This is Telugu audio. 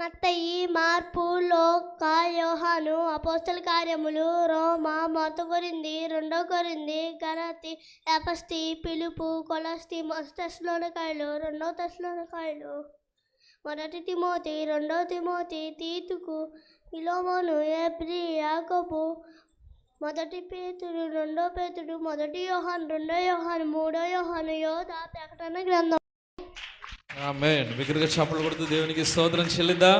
మత్తయి మార్పు లోక యోహాను అపోస్తల కార్యములు రోమా మొదటి కొరింది రెండో కొరింది గణతి ఎపస్తి పిలుపు కొలస్తి మొదటిలోనకాయలు రెండో తెస్లోనకాయలు మొదటి తిమోతి రెండో తిమోతి తీతుకు ఇలోమోను ఏప్రి యాకోబు మొదటి పేతుడు రెండో పేతుడు మొదటి యోహాన్ రెండో యోహాన్ మూడో యోహాను యోధ ప్రకటన గ్రంథం. ఆమె విగ్రహ చప్పలు కొడుతూ దేవునికి స్తోత్రం చెల్లిద్దా.